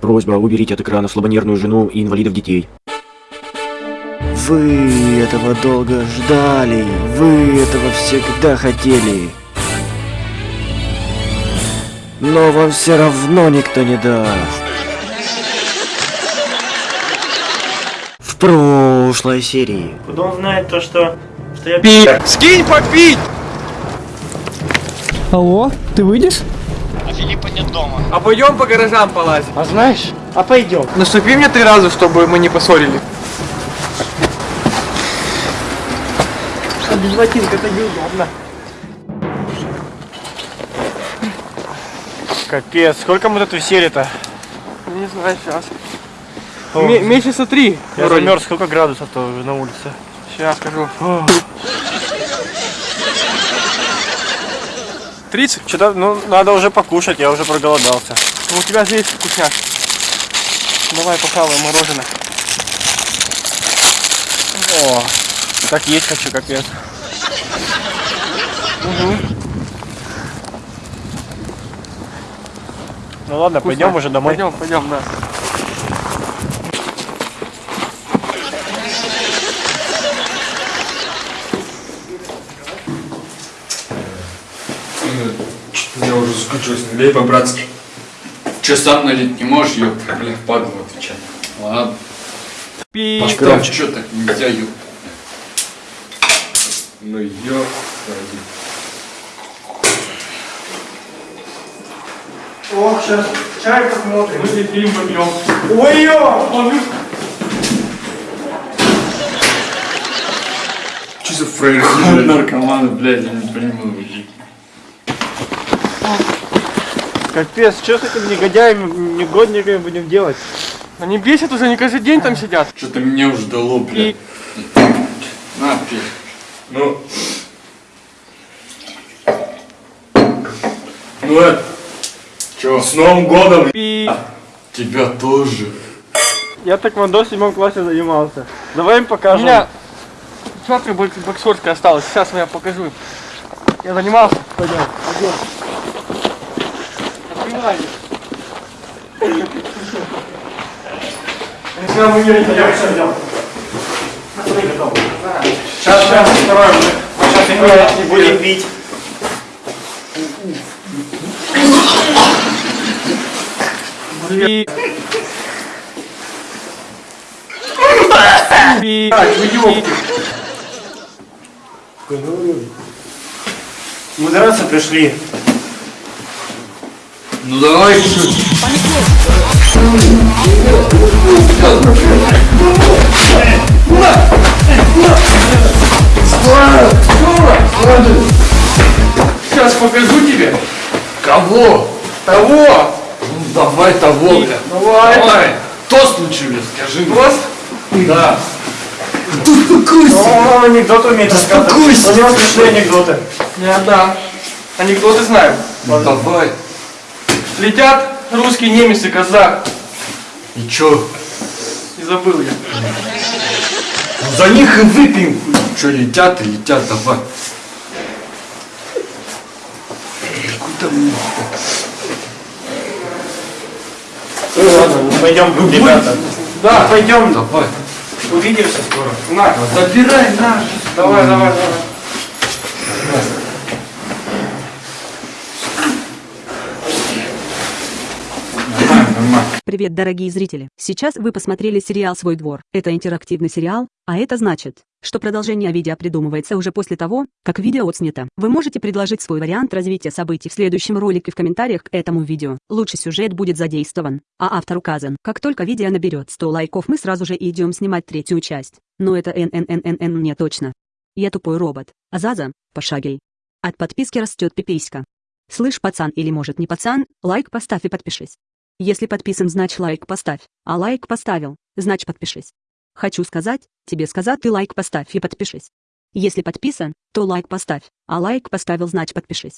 Просьба уберите от экрана слабонервную жену и инвалидов детей. Вы этого долго ждали, вы этого всегда хотели. Но вам все равно никто не даст. В прошлой серии. Куда он знает то, что... Что я... Пи... Скинь попить! Алло, ты выйдешь? А Филиппа нет дома. А пойдем по гаражам полазить. А знаешь? А пойдем. Наступи мне три раза, чтобы мы не поссорили. А без ботинка это неудобно. Капец, сколько мы тут висели-то? Не знаю, сейчас. месяца три. Я вроде. замерз, сколько градусов-то уже на улице? Сейчас скажу. 30? Что-то, ну, надо уже покушать, я уже проголодался. Ну, у тебя здесь вкусняк. Давай похаваем мороженое. О, так есть хочу, капец. Ну ладно, пойдем уже домой. Пойдем, пойдем, да. Скучусь, налей по-братски. Че сам налить не можешь, ёпта, блин, падлу отвечать. Ладно. Пи... Поставь, чё так нельзя, ёпта. Ну ё, О, сейчас чай посмотрим. Мы фильм попьем. Ой-ё! Че за фрейр? Наркоманы, блядь, я не понимаю. Капец, что с этими негодяями, негодниками будем делать? Они бесят уже, не каждый день там сидят. Что-то меня уже дало, блядь. На, пей. Ну... Ну это, Чё? с Новым годом! Пи... Тебя тоже. Я так в седьмом классе занимался. Давай им У покажем. меня... Смотри, бок- боксерская осталась. Сейчас я покажу. Я занимался. Пойдем, пойдем. Открывай. Если нам умеете, я все взял. Сейчас, сейчас, второй уже. Сейчас Не будем бить. Пи... Пи... Мы драться пришли. Ну давай, чуть. Сейчас покажу тебе. Кого? Того. Ну давай того, блядь. Давай. Давай. Тост лучше, блядь, скажи мне. Тост? Да. О, анекдот умеет рассказывать. У него смешные анекдоты. Я да. Анекдоты знаю. Ну давай. Летят русский, немец и казах. И чё? И забыл я. Ну, За них и выпьем. Чё, летят и летят, давай. Куда мне? Ладно, пойдем, ребята. Да. Пойдем, Давай. увидимся скоро. На. Забирай наш. Давай, давай, давай. Привет, дорогие зрители! Сейчас вы посмотрели сериал «Свой двор». Это интерактивный сериал, а это значит, что продолжение видео придумывается уже после того, как видео отснято. Вы можете предложить свой вариант развития событий в следующем ролике в комментариях к этому видео. Лучший сюжет будет задействован, а автор указан. Как только видео наберет 100 лайков, мы сразу же идем снимать третью часть. Но это ННННН мне точно. Я тупой робот. Азаза, пошагай. От подписки растет пиписька. Слышь, пацан или может не пацан, лайк поставь и подпишись. Если подписан, значит лайк поставь, а лайк поставил, значит подпишись. Хочу сказать, тебе сказать ты лайк поставь и подпишись. Если подписан, то лайк поставь, а лайк поставил, значит подпишись.